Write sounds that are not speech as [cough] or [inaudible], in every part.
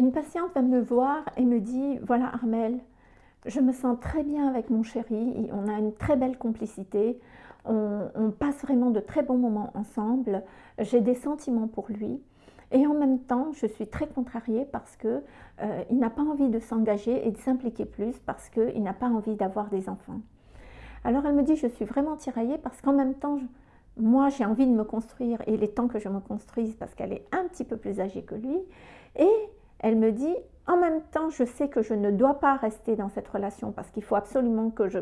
Une patiente va me voir et me dit, voilà Armel, je me sens très bien avec mon chéri, on a une très belle complicité, on, passe vraiment de très bons moments ensemble, j'ai des sentiments pour lui. Et en même temps, je suis très contrariée parce qu'il euh, n'a pas envie de s'engager et de s'impliquer plus parce qu'il n'a pas envie d'avoir des enfants. Alors elle me dit, je suis vraiment tiraillée parce qu'en même temps, moi j'ai envie de me construire et il est temps que je me construise parce qu'elle est un petit peu plus âgée que lui. Et elle me dit, en même temps, je sais que je ne dois pas rester dans cette relation parce qu'il faut absolument que je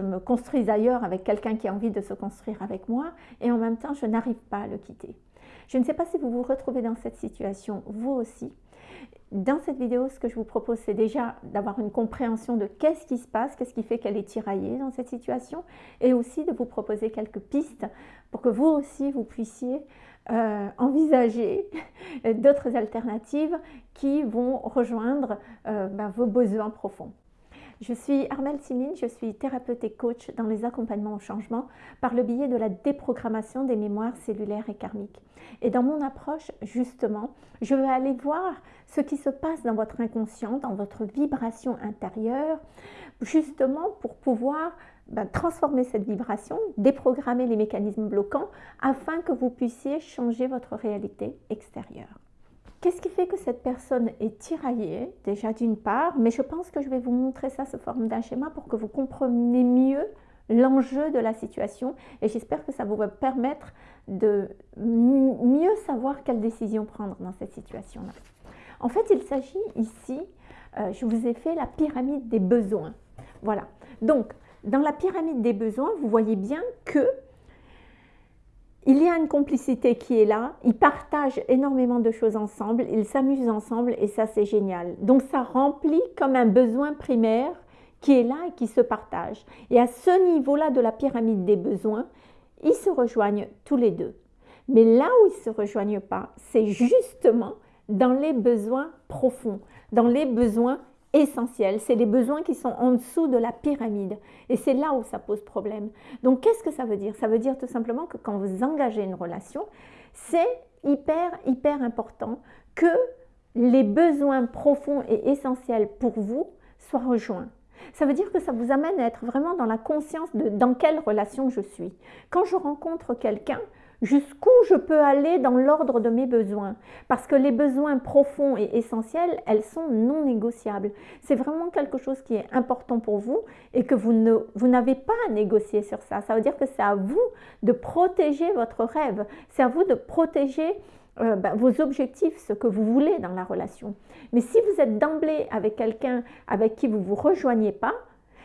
me, construise ailleurs avec quelqu'un qui a envie de se construire avec moi et en même temps, je n'arrive pas à le quitter. Je ne sais pas si vous vous retrouvez dans cette situation, vous aussi. Dans cette vidéo, ce que je vous propose, c'est déjà d'avoir une compréhension de qu'est-ce qui se passe, qu'est-ce qui fait qu'elle est tiraillée dans cette situation, et aussi de vous proposer quelques pistes pour que vous aussi, vous puissiez euh, envisager [laughs] d'autres alternatives qui vont rejoindre euh, ben, vos besoins profonds. Je suis Armelle Simine, je suis thérapeute et coach dans les accompagnements au changement par le biais de la déprogrammation des mémoires cellulaires et karmiques. Et dans mon approche, justement, je vais aller voir ce qui se passe dans votre inconscient, dans votre vibration intérieure, justement pour pouvoir ben, transformer cette vibration, déprogrammer les mécanismes bloquants afin que vous puissiez changer votre réalité extérieure. Qu'est-ce qui fait que cette personne est tiraillée Déjà d'une part, mais je pense que je vais vous montrer ça sous forme d'un schéma pour que vous compreniez mieux l'enjeu de la situation et j'espère que ça vous va permettre de mieux savoir quelle décision prendre dans cette situation-là. En fait, il s'agit ici, euh, je vous ai fait la pyramide des besoins. Voilà. Donc, dans la pyramide des besoins, vous voyez bien que il y a une complicité qui est là, ils partagent énormément de choses ensemble, ils s'amusent ensemble et ça c'est génial. Donc ça remplit comme un besoin primaire qui est là et qui se partage. Et à ce niveau-là de la pyramide des besoins, ils se rejoignent tous les deux. Mais là où ils ne se rejoignent pas, c'est justement dans les besoins profonds, dans les besoins essentiels. C'est les besoins qui sont en dessous de la pyramide. Et c'est là où ça pose problème. Donc, qu'est-ce que ça veut dire? Ça veut dire tout simplement que quand vous engagez une relation, c'est hyper, hyper important que les besoins profonds et essentiels pour vous soient rejoints. Ça veut dire que ça vous amène à être vraiment dans la conscience de dans quelle relation je suis. Quand je rencontre quelqu'un, jusqu'où je peux aller dans l'ordre de mes besoins? Parce que les besoins profonds et essentiels, elles sont non négociables. C'est vraiment quelque chose qui est important pour vous et que vous n'avez vous pas à négocier sur ça. Ça veut dire que c'est à vous de protéger votre rêve. C'est à vous de protéger euh, ben, vos objectifs, ce que vous voulez dans la relation. Mais si vous êtes d'emblée avec quelqu'un avec qui vous ne vous rejoignez pas,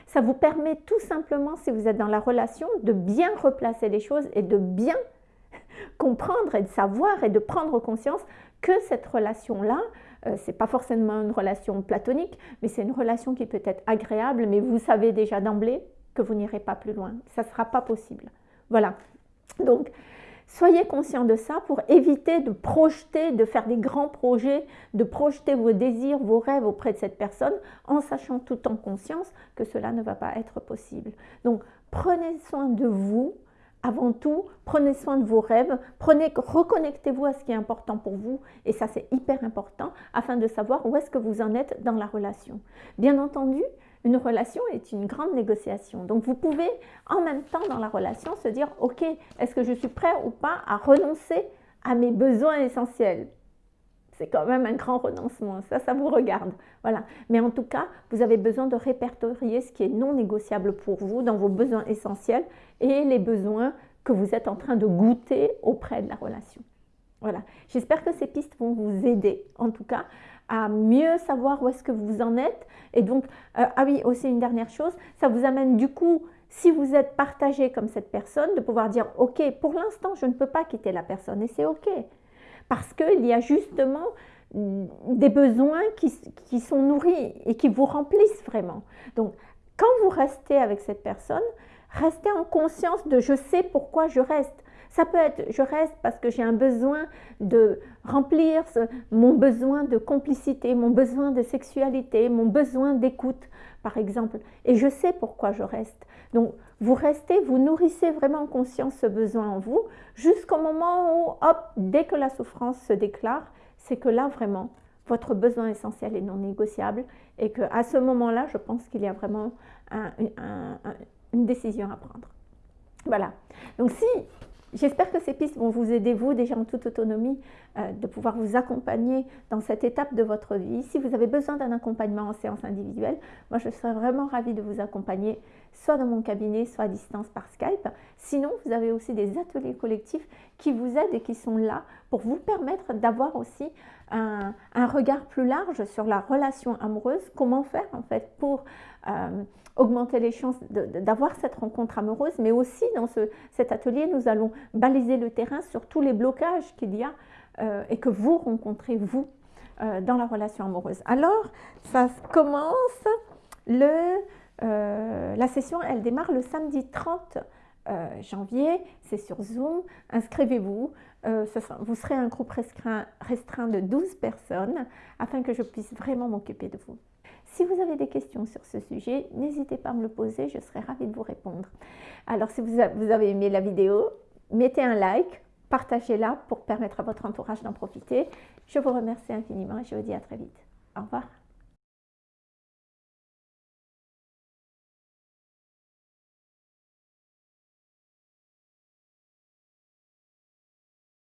ça vous permet tout simplement, si vous êtes dans la relation, de bien replacer les choses et de bien comprendre et de savoir et de prendre conscience que cette relation-là, euh, ce n'est pas forcément une relation platonique, mais c'est une relation qui peut être agréable, mais vous savez déjà d'emblée que vous n'irez pas plus loin. Ça ne sera pas possible. Voilà. Donc, soyez conscient de ça pour éviter de projeter, de faire des grands projets, de projeter vos désirs, vos rêves auprès de cette personne, en sachant tout en conscience que cela ne va pas être possible. Donc, prenez soin de vous, avant tout, prenez soin de vos rêves, prenez, reconnectez-vous à ce qui est important pour vous, et ça c'est hyper important, afin de savoir où est-ce que vous en êtes dans la relation. Bien entendu, une relation est une grande négociation. Donc vous pouvez en même temps dans la relation se dire, ok, est-ce que je suis prêt ou pas à renoncer à mes besoins essentiels? C'est quand même un grand renoncement. Ça, ça vous regarde. Voilà. Mais en tout cas, vous avez besoin de répertorier ce qui est non négociable pour vous dans vos besoins essentiels et les besoins que vous êtes en train de goûter auprès de la relation. Voilà. J'espère que ces pistes vont vous aider, en tout cas, à mieux savoir où est-ce que vous en êtes. Et donc, euh, ah oui, aussi une dernière chose, ça vous amène du coup, si vous êtes partagé comme cette personne, de pouvoir dire, OK, pour l'instant, je ne peux pas quitter la personne et c'est OK parce qu'il y a justement des besoins qui, sont nourris et qui vous remplissent vraiment. Donc, quand vous restez avec cette personne, restez en conscience de je sais pourquoi je reste. Ça peut être je reste parce que j'ai un besoin de remplir mon besoin de complicité, mon besoin de sexualité, mon besoin d'écoute, par exemple. Et je sais pourquoi je reste. Donc, vous restez, vous nourrissez vraiment en conscience ce besoin en vous jusqu'au moment où, hop, dès que la souffrance se déclare, c'est que là, vraiment, votre besoin essentiel est non négociable et qu'à ce moment-là, je pense qu'il y a vraiment une décision à prendre. Voilà. Donc si J'espère que ces pistes vont vous aider, vous, déjà en toute autonomie, euh, de pouvoir vous accompagner dans cette étape de votre vie. Si vous avez besoin d'un accompagnement en séance individuelle, moi, je serais vraiment ravie de vous accompagner, soit dans mon cabinet, soit à distance par Skype. Sinon, vous avez aussi des ateliers collectifs qui vous aident et qui sont là pour vous permettre d'avoir aussi un, regard plus large sur la relation amoureuse. Comment faire, en fait, pour... Euh, augmenter les chances d'avoir cette rencontre amoureuse, mais aussi dans ce, cet atelier, nous allons baliser le terrain sur tous les blocages qu'il y a euh, et que vous rencontrez, vous, euh, dans la relation amoureuse. Alors, ça commence, le, euh, la session, elle démarre le samedi 30 janvier, c'est sur Zoom, inscrivez-vous, vous serez un groupe restreint, restreint de 12 personnes afin que je puisse vraiment m'occuper de vous. Si vous avez des questions sur ce sujet, n'hésitez pas à me le poser, je serai ravie de vous répondre. Alors si vous avez aimé la vidéo, mettez un like, partagez-la pour permettre à votre entourage d'en profiter. Je vous remercie infiniment et je vous dis à très vite. Au revoir.